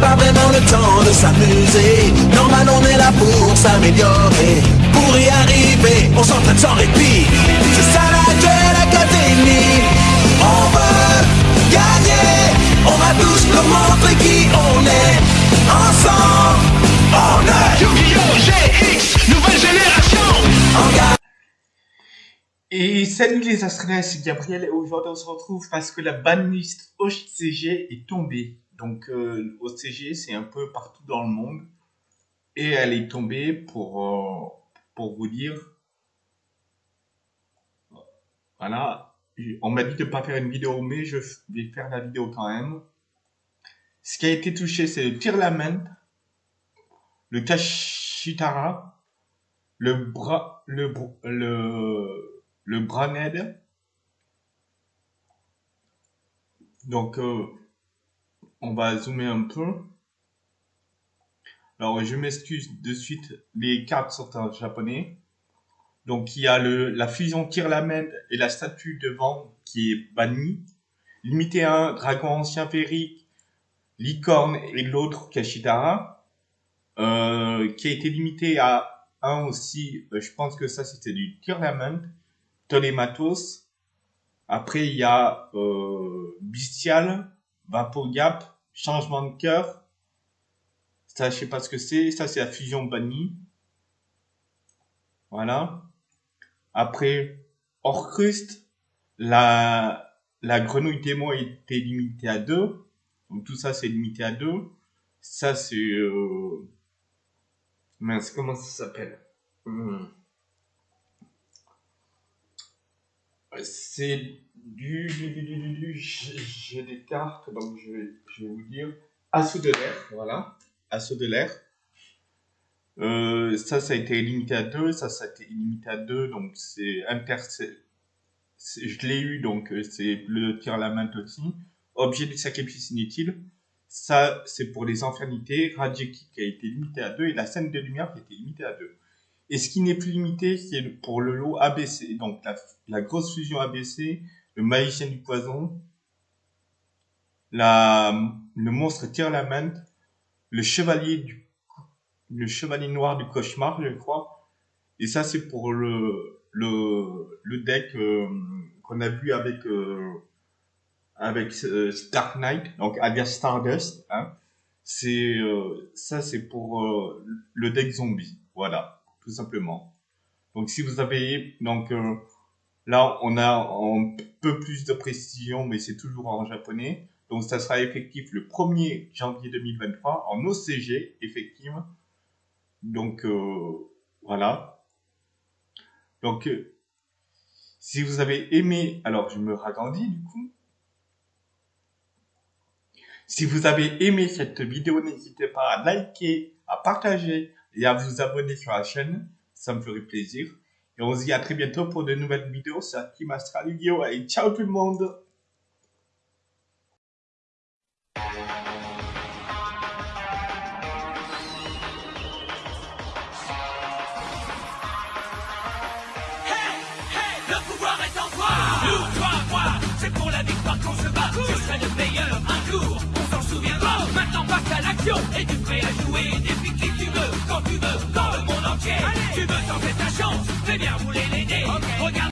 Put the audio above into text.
de s'amuser. Normal, on est là pour s'améliorer. Pour y arriver, on s'entraîne sans répit. C'est ça la Duel Academy. On veut gagner. On va tous nous montrer qui on est. Ensemble, on est Yu-Gi-Oh! GX, nouvelle génération en. Et salut les Australiens, c'est Gabriel et aujourd'hui on se retrouve parce que la banlist OCG est tombée. Donc euh, OCG c'est un peu partout dans le monde et elle est tombée pour, euh, pour vous dire, voilà, on m'a dit de pas faire une vidéo mais je vais faire la vidéo quand même. Ce qui a été touché c'est le Tirlament, le Kashitara, le bras, le, le, le Braned. Donc, euh, on va zoomer un peu. Alors, je m'excuse de suite, les cartes sont en japonais. Donc, il y a le, la fusion Tirlament et la statue devant qui est bannie. Limité à un dragon ancien féerique, licorne et l'autre Kashitara. Euh, qui a été limité à un aussi, euh, je pense que ça c'était du Tirlament. Tolematos. Après, il y a euh, Bestial, Vapogap, Changement de cœur. Ça, je sais pas ce que c'est. Ça, c'est la fusion bannie. Voilà. Après, Orcrust, la, la grenouille démon était limitée à 2. Donc, tout ça, c'est limité à 2. Ça, c'est... Euh... Mince, comment ça s'appelle? Hmm. C'est du, du, du, du, du, j'ai des cartes, donc je vais, je vais vous dire. Assaut de l'air, voilà. Assaut de l'air. Euh, ça, ça a été limité à 2, ça, ça a été limité à 2, donc c'est c'est- Je l'ai eu, donc euh, c'est le tir à la main aussi. Objet de sacrifice inutile. Ça, c'est pour les infernités. Rajeki qui a été limité à 2 et la scène de lumière qui a été limitée à 2. Et ce qui n'est plus limité, c'est pour le lot ABC. Donc la grosse fusion ABC, le magicien du poison, la, le monstre Tirlament, le chevalier du, le chevalier noir du cauchemar, je crois. Et ça, c'est pour le, le, deck euh, qu'on a vu avec, euh, avec euh, Dark Knight, donc alias Stardust. Hein. C'est, euh, ça, c'est pour euh, le deck zombie. Voilà, tout simplement. Donc, si vous avez, donc, là, on a un peu plus de précision, mais c'est toujours en japonais. Donc, ça sera effectif le 1er janvier 2023 en OCG, effective. Donc, euh, voilà. Donc, euh, si vous avez aimé, alors je me ragrandis du coup. Si vous avez aimé cette vidéo, n'hésitez pas à liker, à partager et à vous abonner sur la chaîne. Ça me ferait plaisir. Et on se dit à très bientôt pour de nouvelles vidéos sur Team Astral Yu-Gi-Oh! Et ciao tout le monde. Le pouvoir est en toi. Nous, toi, moi, c'est pour la victoire qu'on se bat. Je serai le meilleur un jour, on s'en souviendra. Maintenant passe à l'action, es-tu prêt à jouer Défie qui tu veux, quand tu veux, dans le monde entier. Tu veux tenter ta Veniamo le